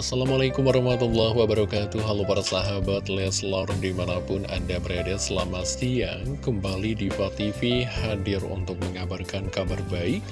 Assalamualaikum warahmatullahi wabarakatuh. Halo para sahabat Leslar di mana pun anda berada selamat siang. Kembali di TV hadir untuk mengabarkan kabar baik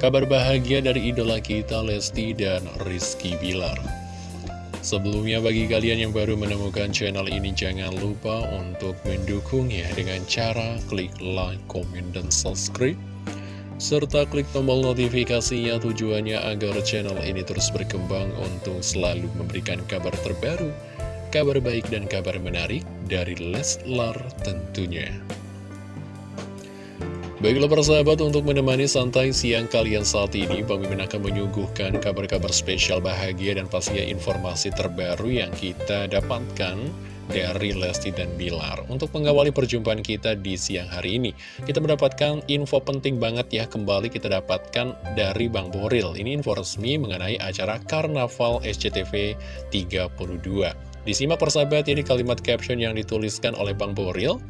Kabar bahagia dari idola kita Lesti dan Rizky Bilar. Sebelumnya bagi kalian yang baru menemukan channel ini jangan lupa untuk mendukungnya dengan cara klik like, comment, dan subscribe serta klik tombol notifikasinya tujuannya agar channel ini terus berkembang untuk selalu memberikan kabar terbaru, kabar baik dan kabar menarik dari Leslar tentunya. Baiklah persahabat untuk menemani santai siang kalian saat ini Mimin akan menyuguhkan kabar-kabar spesial bahagia dan pastinya informasi terbaru yang kita dapatkan dari Lesti dan Bilar. Untuk mengawali perjumpaan kita di siang hari ini Kita mendapatkan info penting banget ya. Kembali kita dapatkan dari Bang Boril. Ini info resmi mengenai acara Karnaval SCTV 32 Disimak persahabat ini kalimat caption yang dituliskan oleh Bang Boril.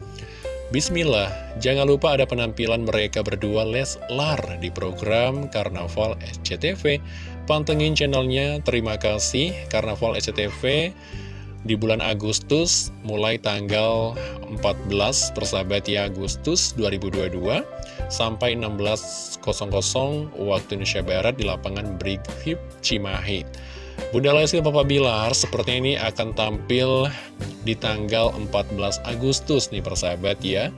Bismillah, jangan lupa ada penampilan mereka berdua Leslar di program Karnaval SCTV Pantengin channelnya, terima kasih. Karnaval SCTV di bulan Agustus mulai tanggal 14 persahabat ya Agustus 2022 sampai 16.00 waktu Indonesia Barat di lapangan Brigif Cimahi. Bunda Lesti Papa Bilar seperti ini akan tampil di tanggal 14 Agustus nih persahabat ya.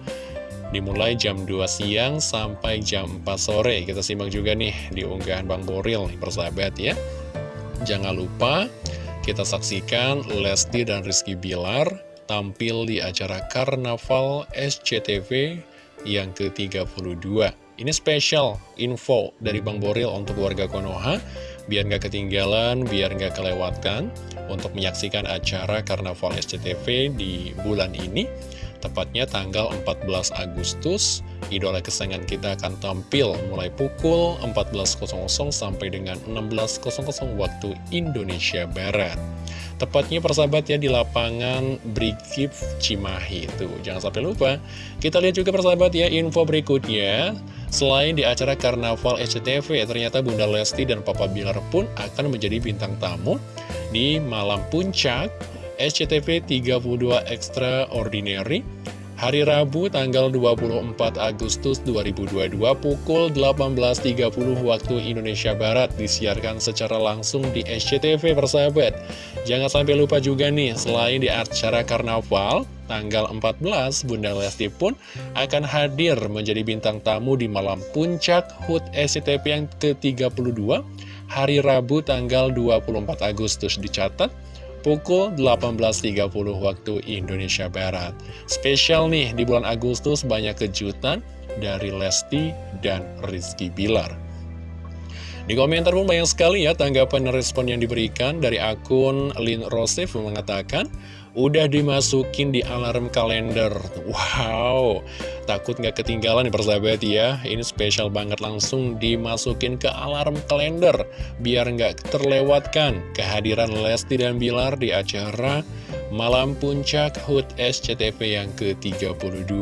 Dimulai jam 2 siang sampai jam 4 sore. Kita simak juga nih di unggahan Bang Boril nih persahabat ya. Jangan lupa kita saksikan Lesti dan Rizky Bilar tampil di acara Karnaval SCTV yang ke-32. Ini spesial info dari Bang Boril untuk warga Konoha, biar nggak ketinggalan, biar nggak kelewatkan untuk menyaksikan acara Karnaval SCTV di bulan ini. Tepatnya tanggal 14 Agustus, idola kesayangan kita akan tampil mulai pukul 14.00 sampai dengan 16.00 waktu Indonesia Barat. Tepatnya persahabat ya di lapangan Brigif Cimahi itu. Jangan sampai lupa. Kita lihat juga persahabat ya info berikutnya. Selain di acara Karnaval SCTV, ternyata Bunda Lesti dan Papa Bilar pun akan menjadi bintang tamu di malam puncak SCTV 32 Extraordinary Hari Rabu tanggal 24 Agustus 2022 pukul 18.30 waktu Indonesia Barat disiarkan secara langsung di SCTV persahabat. Jangan sampai lupa juga nih, selain di acara Karnaval, tanggal 14 Bunda Lesti pun akan hadir menjadi bintang tamu di malam puncak HUT SCTV yang ke-32 hari Rabu tanggal 24 Agustus dicatat pukul 18.30 waktu Indonesia Barat. Spesial nih, di bulan Agustus banyak kejutan dari Lesti dan Rizky Bilar. Di komentar pun banyak sekali ya tanggapan dan respon yang diberikan dari akun Lin Rosef mengatakan, Udah dimasukin di alarm kalender. Wow Takut nggak ketinggalan nih persahabat ya. Ini spesial banget langsung dimasukin ke alarm kalender Biar nggak terlewatkan kehadiran Lesti dan Bilar di acara Malam Puncak HUT SCTV yang ke-32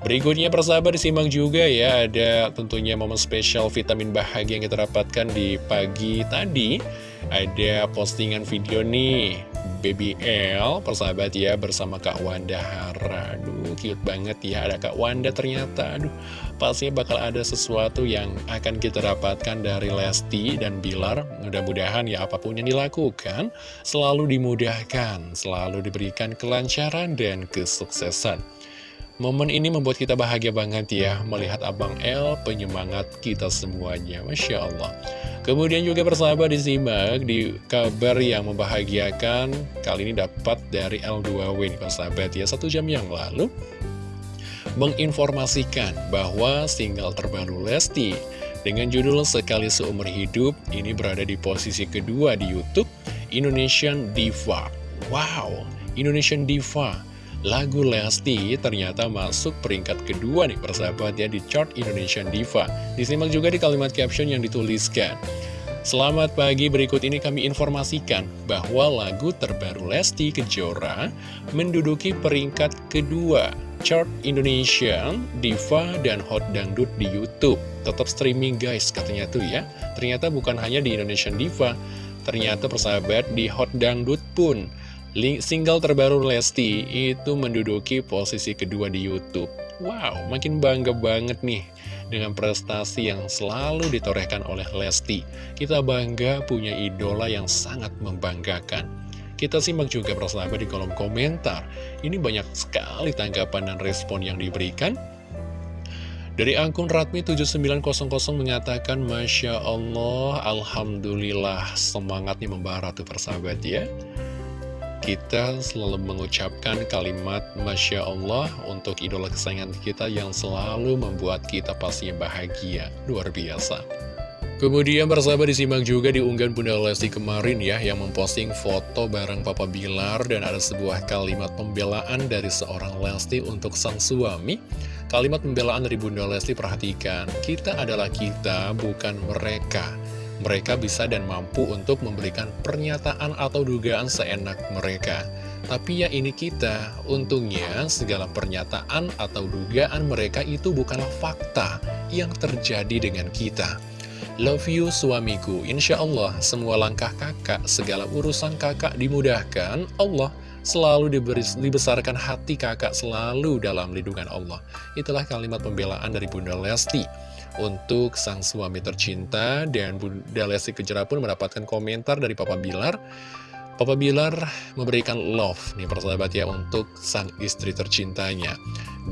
Berikutnya persahabat disimak juga ya Ada tentunya momen spesial vitamin bahagia yang kita dapatkan di pagi tadi. Ada postingan video nih Baby L persahabat ya bersama Kak Wanda Hara. Aduh cute banget ya ada Kak Wanda ternyata. Aduh pastinya bakal ada sesuatu yang akan kita dapatkan dari Lesti dan Bilar. Mudah-mudahan ya apa pun yang dilakukan Selalu dimudahkan Selalu diberikan kelancaran dan kesuksesan Momen ini membuat kita bahagia banget ya Melihat Abang L penyemangat kita semuanya. Masya Allah. Kemudian juga persahabat disimak di kabar yang membahagiakan Kali ini dapat dari L2W nih persahabat ya. Satu jam yang lalu Menginformasikan bahwa single terbaru Lesti Dengan judul Sekali Seumur Hidup Ini berada di posisi kedua di Youtube Indonesian Diva. Wow, Indonesian Diva Lagu Lesti ternyata masuk peringkat kedua nih persahabat ya di chart Indonesian Diva. Disimak juga di kalimat caption yang dituliskan. Selamat pagi, berikut ini kami informasikan bahwa lagu terbaru Lesti Kejora menduduki peringkat kedua chart Indonesia, Diva, dan Hot Dangdut di Youtube. Tetap streaming guys katanya tuh ya. Ternyata bukan hanya di Indonesian Diva, Ternyata persahabat di Hot Dangdut pun single terbaru Lesti itu menduduki posisi kedua di Youtube. Wow, makin bangga banget nih dengan prestasi yang selalu ditorehkan oleh Lesti. Kita bangga punya idola yang sangat membanggakan. Kita simak juga persahabat di kolom komentar. Ini banyak sekali tanggapan dan respon yang diberikan. Dari akun Ratmi7900 mengatakan Masya Allah, Alhamdulillah semangatnya membara tuh persahabat ya Kita selalu mengucapkan kalimat Masya Allah untuk idola kesayangan kita yang selalu membuat kita pastinya bahagia. Luar biasa. Kemudian persahabat disimak juga di unggahan Bunda Lesti kemarin ya Yang memposting foto bareng Papa Bilar Dan ada sebuah kalimat pembelaan dari seorang Lesti untuk sang suami. Kalimat pembelaan dari Bunda Lesti perhatikan, kita adalah kita, bukan mereka. Mereka bisa dan mampu untuk memberikan pernyataan atau dugaan seenak mereka. Tapi ya ini kita, untungnya segala pernyataan atau dugaan mereka itu bukanlah fakta yang terjadi dengan kita. Love you suamiku, insya Allah semua langkah kakak, segala urusan kakak dimudahkan Allah selalu diberi, dibesarkan hati kakak selalu dalam lindungan Allah. Itulah kalimat pembelaan dari Bunda Lesti untuk sang suami tercinta dan Bunda Lesti Kejora pun mendapatkan komentar dari Papa Bilar. Papa Bilar memberikan love nih persahabat ya untuk sang istri tercintanya.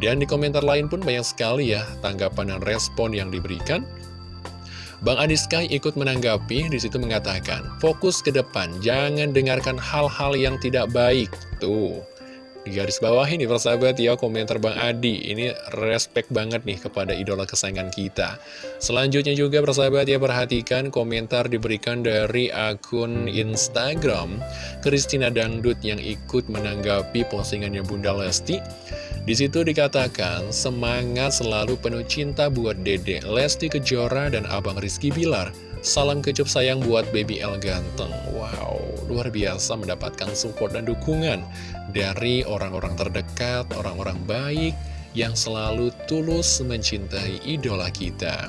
Dan di komentar lain pun banyak sekali ya tanggapan dan respon yang diberikan. Bang Adi Sky ikut menanggapi, di situ mengatakan, fokus ke depan, jangan dengarkan hal-hal yang tidak baik. Tuh, di garis bawah ini persahabat ya komentar Bang Adi. Ini respect banget nih kepada idola kesayangan kita. Selanjutnya juga persahabat ya perhatikan komentar diberikan dari akun Instagram Kristina Dangdut yang ikut menanggapi postingannya Bunda Lesti di situ dikatakan, semangat selalu penuh cinta buat Dede, Lesti Kejora, dan Abang Rizky Bilar. Salam kecup sayang buat Baby El Ganteng. Wow, luar biasa mendapatkan support dan dukungan dari orang-orang terdekat, orang-orang baik yang selalu tulus mencintai idola kita.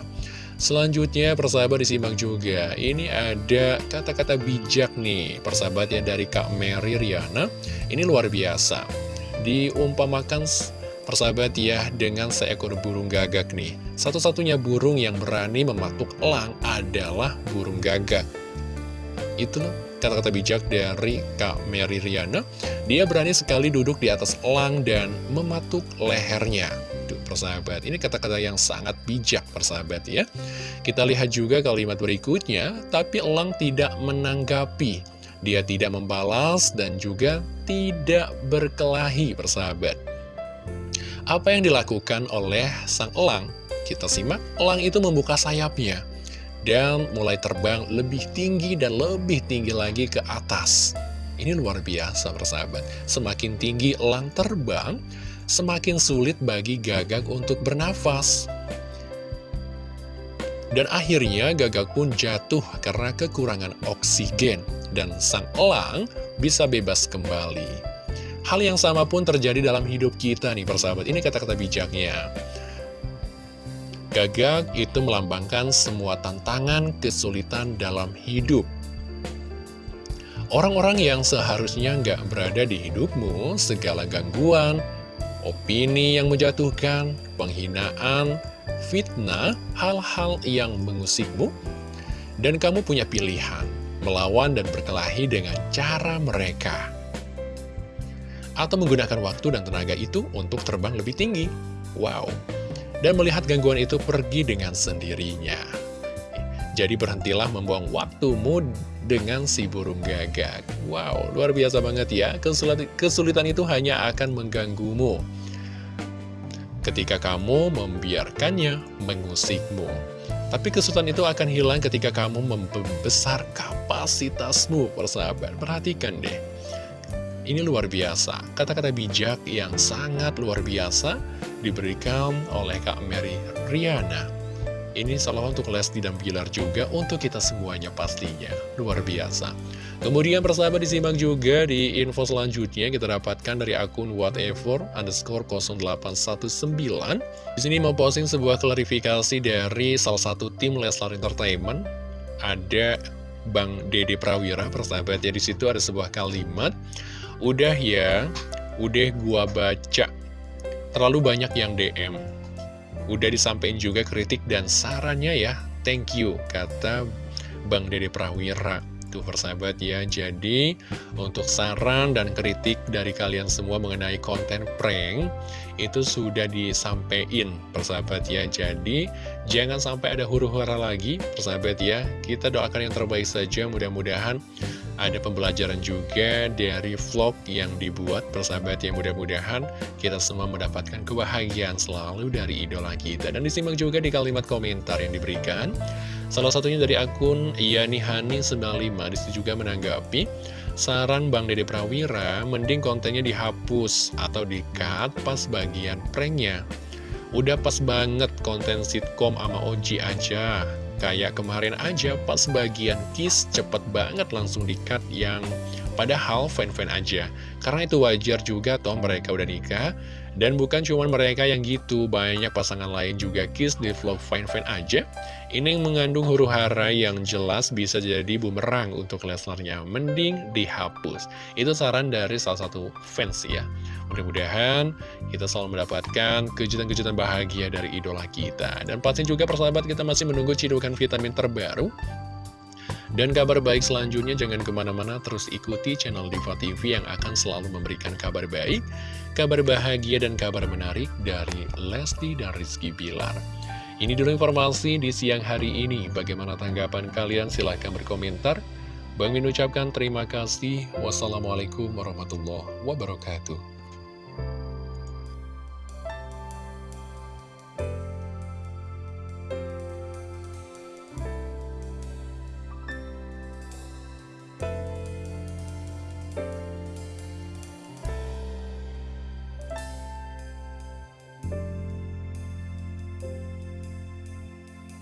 Selanjutnya persahabat disimak juga Ini ada kata-kata bijak nih Persahabat yang dari Kak Mary Riana Ini luar biasa diumpamakan persahabat ya dengan seekor burung gagak nih. Satu-satunya burung yang berani mematuk elang adalah burung gagak. Itu kata-kata bijak dari Kak Mary Riana. Dia berani sekali duduk di atas elang dan mematuk lehernya. Tuh, persahabat, ini kata-kata yang sangat bijak, persahabat ya. Kita lihat juga kalimat berikutnya, tapi elang tidak menanggapi. Dia tidak membalas dan juga tidak berkelahi persahabat. Apa yang dilakukan oleh sang elang? Kita simak, elang itu membuka sayapnya dan mulai terbang lebih tinggi dan lebih tinggi lagi ke atas. Ini luar biasa persahabat. Semakin tinggi elang terbang, semakin sulit bagi gagak untuk bernafas. Dan akhirnya gagak pun jatuh karena kekurangan oksigen dan sang elang bisa bebas kembali. Hal yang sama pun terjadi dalam hidup kita nih persahabat. Ini kata-kata bijaknya. Gagak itu melambangkan semua tantangan, kesulitan dalam hidup. Orang-orang yang seharusnya nggak berada di hidupmu, segala gangguan, opini yang menjatuhkan, penghinaan, fitnah, hal-hal yang mengusikmu, dan kamu punya pilihan, melawan dan berkelahi dengan cara mereka. Atau menggunakan waktu dan tenaga itu untuk terbang lebih tinggi. Wow. Dan melihat gangguan itu pergi dengan sendirinya. Jadi berhentilah membuang waktumu dengan si burung gagak. Wow, luar biasa banget ya. Kesulitan itu hanya akan mengganggumu ketika kamu membiarkannya mengusikmu. Tapi kesulitan itu akan hilang ketika kamu membesar kapasitasmu, persahabat. Perhatikan deh. Ini luar biasa. Kata-kata bijak yang sangat luar biasa diberikan oleh Kak Mary Riana. Ini salah untuk Lesti dan Bilar juga untuk kita semuanya pastinya. Luar biasa. Kemudian persahabat disimak juga di info selanjutnya kita dapatkan dari akun whatever underscore 0819. Di sini mau posting sebuah klarifikasi dari salah satu tim Leslar Entertainment. Ada Bang Dede Prawira, persahabat ya, di situ ada sebuah kalimat, udah ya, udah gua baca, terlalu banyak yang DM, udah disampaikan juga kritik dan sarannya ya, thank you, kata Bang Dede Prawira. Tuh persahabat ya, jadi untuk saran dan kritik dari kalian semua mengenai konten prank itu sudah disampaikan persahabat ya. Jadi jangan sampai ada huru-hara lagi persahabat ya. Kita doakan yang terbaik saja mudah-mudahan ada pembelajaran juga dari vlog yang dibuat persahabat ya. Mudah-mudahan kita semua mendapatkan kebahagiaan selalu dari idola kita. Dan disimak juga di kalimat komentar yang diberikan. Salah satunya dari akun Yani95 di situ juga menanggapi saran Bang Dede Prawira mending kontennya dihapus atau di-cut pas bagian pranknya. Udah pas banget konten sitkom sama Oji aja. Kayak kemarin aja pas bagian kiss cepet banget langsung di-cut yang padahal fan-fan aja. Karena itu wajar juga toh mereka udah nikah dan bukan cuma mereka yang gitu, banyak pasangan lain juga kiss di vlog fine-fine aja. Ini yang mengandung huru hara yang jelas bisa jadi bumerang untuk Leslarnya. Mending dihapus. Itu saran dari salah satu fans ya. Mudah-mudahan kita selalu mendapatkan kejutan-kejutan bahagia dari idola kita. Dan pasti juga persahabat kita masih menunggu cidukan vitamin terbaru dan kabar baik selanjutnya jangan ke mana-mana terus ikuti channel Diva TV yang akan selalu memberikan kabar baik, kabar bahagia dan kabar menarik dari Lesti dan Rizky Bilar. Ini dulu informasi di siang hari ini. Bagaimana tanggapan kalian? Silahkan berkomentar. Bang Min ucapkan terima kasih. Wassalamualaikum warahmatullahi wabarakatuh.